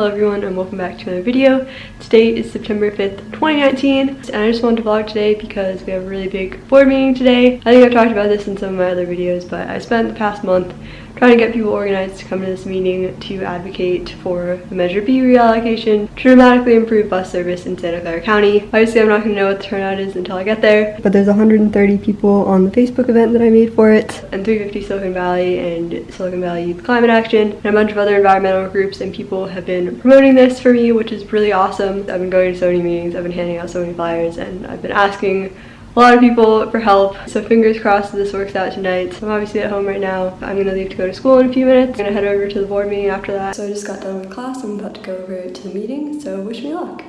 Hello everyone and welcome back to another video. Today is September 5th, 2019 and I just wanted to vlog today because we have a really big board meeting today. I think I've talked about this in some of my other videos but I spent the past month trying to get people organized to come to this meeting to advocate for the Measure B reallocation to dramatically improve bus service in Santa Clara County. Obviously I'm not going to know what the turnout is until I get there but there's 130 people on the Facebook event that I made for it and 350 Silicon Valley and Silicon Valley Youth Climate Action and a bunch of other environmental groups and people have been promoting this for me, which is really awesome. I've been going to so many meetings, I've been handing out so many flyers, and I've been asking a lot of people for help. So fingers crossed this works out tonight. I'm obviously at home right now. I'm gonna leave to go to school in a few minutes. I'm gonna head over to the board meeting after that. So I just got done with class. I'm about to go over to the meeting. So wish me luck.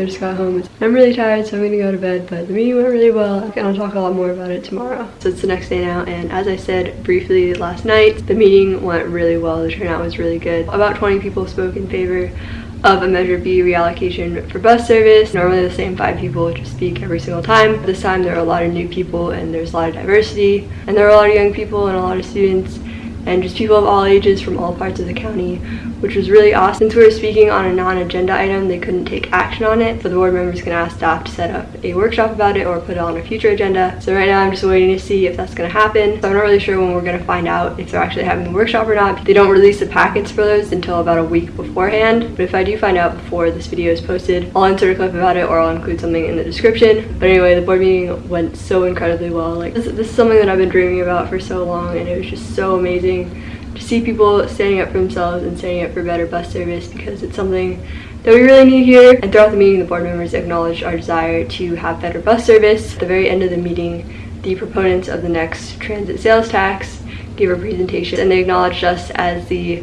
I just got home. I'm really tired, so I'm gonna go to bed, but the meeting went really well, and I'll talk a lot more about it tomorrow. So it's the next day now, and as I said briefly last night, the meeting went really well. The turnout was really good. About 20 people spoke in favor of a Measure B reallocation for bus service. Normally the same five people just speak every single time. This time there are a lot of new people and there's a lot of diversity and there are a lot of young people and a lot of students and just people of all ages from all parts of the county, which was really awesome. Since we were speaking on a non-agenda item, they couldn't take action on it, so the board members can ask staff to set up a workshop about it or put it on a future agenda. So right now I'm just waiting to see if that's going to happen. So I'm not really sure when we're going to find out if they're actually having the workshop or not. They don't release the packets for those until about a week beforehand, but if I do find out before this video is posted, I'll insert a clip about it or I'll include something in the description. But anyway, the board meeting went so incredibly well. Like this, this is something that I've been dreaming about for so long and it was just so amazing to see people standing up for themselves and standing up for better bus service because it's something that we really need here. And throughout the meeting, the board members acknowledged our desire to have better bus service. At the very end of the meeting, the proponents of the next transit sales tax gave a presentation and they acknowledged us as the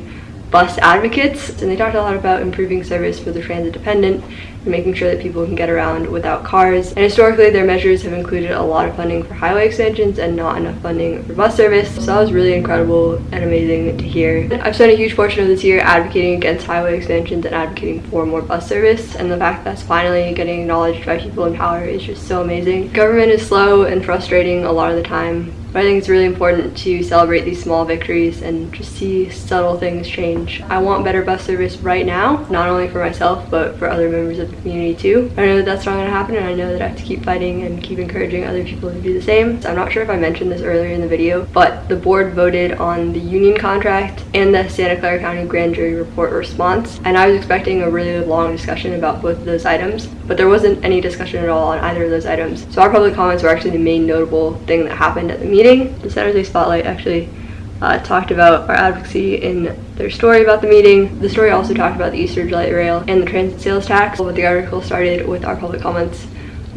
bus advocates and they talked a lot about improving service for the transit dependent and making sure that people can get around without cars. And historically their measures have included a lot of funding for highway extensions and not enough funding for bus service. So that was really incredible and amazing to hear. I've spent a huge portion of this year advocating against highway extensions and advocating for more bus service and the fact that's finally getting acknowledged by people in power is just so amazing. Government is slow and frustrating a lot of the time but I think it's really important to celebrate these small victories and just see subtle things change. I want better bus service right now, not only for myself, but for other members of the community too. I know that that's not going to happen and I know that I have to keep fighting and keep encouraging other people to do the same. So I'm not sure if I mentioned this earlier in the video, but the board voted on the union contract and the Santa Clara County Grand Jury Report response. And I was expecting a really long discussion about both of those items, but there wasn't any discussion at all on either of those items. So our public comments were actually the main notable thing that happened at the meeting. The San Jose Spotlight actually uh, talked about our advocacy in their story about the meeting. The story also talked about the Eastridge Light Rail and the transit sales tax, but the article started with our public comments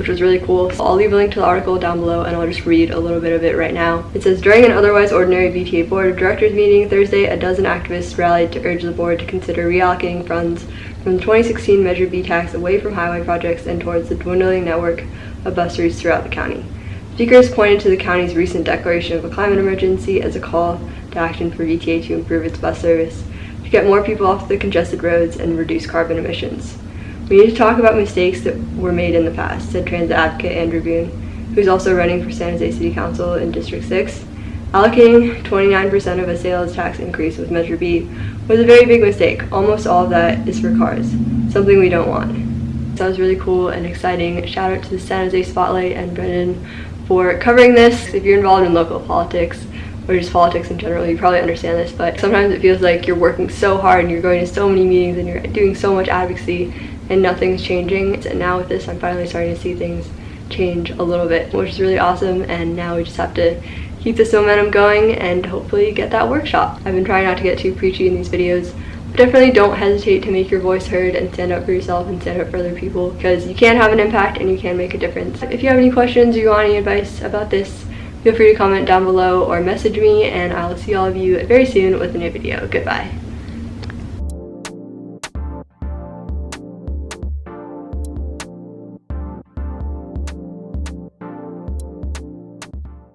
which was really cool. So I'll leave a link to the article down below and I'll just read a little bit of it right now. It says, during an otherwise ordinary VTA Board of Directors meeting Thursday, a dozen activists rallied to urge the board to consider reallocating funds from the 2016 Measure B tax away from highway projects and towards the dwindling network of bus routes throughout the county. Speakers pointed to the county's recent declaration of a climate emergency as a call to action for VTA to improve its bus service, to get more people off the congested roads and reduce carbon emissions. We need to talk about mistakes that were made in the past, said transit advocate Andrew Boone, who's also running for San Jose City Council in District 6. Allocating 29% of a sales tax increase with Measure B was a very big mistake. Almost all of that is for cars, something we don't want. That was really cool and exciting. Shout out to the San Jose Spotlight and Brendan for covering this. If you're involved in local politics or just politics in general, you probably understand this, but sometimes it feels like you're working so hard and you're going to so many meetings and you're doing so much advocacy and nothing's changing. And now with this, I'm finally starting to see things change a little bit, which is really awesome. And now we just have to keep this momentum going and hopefully get that workshop. I've been trying not to get too preachy in these videos, definitely don't hesitate to make your voice heard and stand up for yourself and stand up for other people because you can have an impact and you can make a difference. If you have any questions or you want any advice about this, feel free to comment down below or message me and I will see all of you very soon with a new video. Goodbye.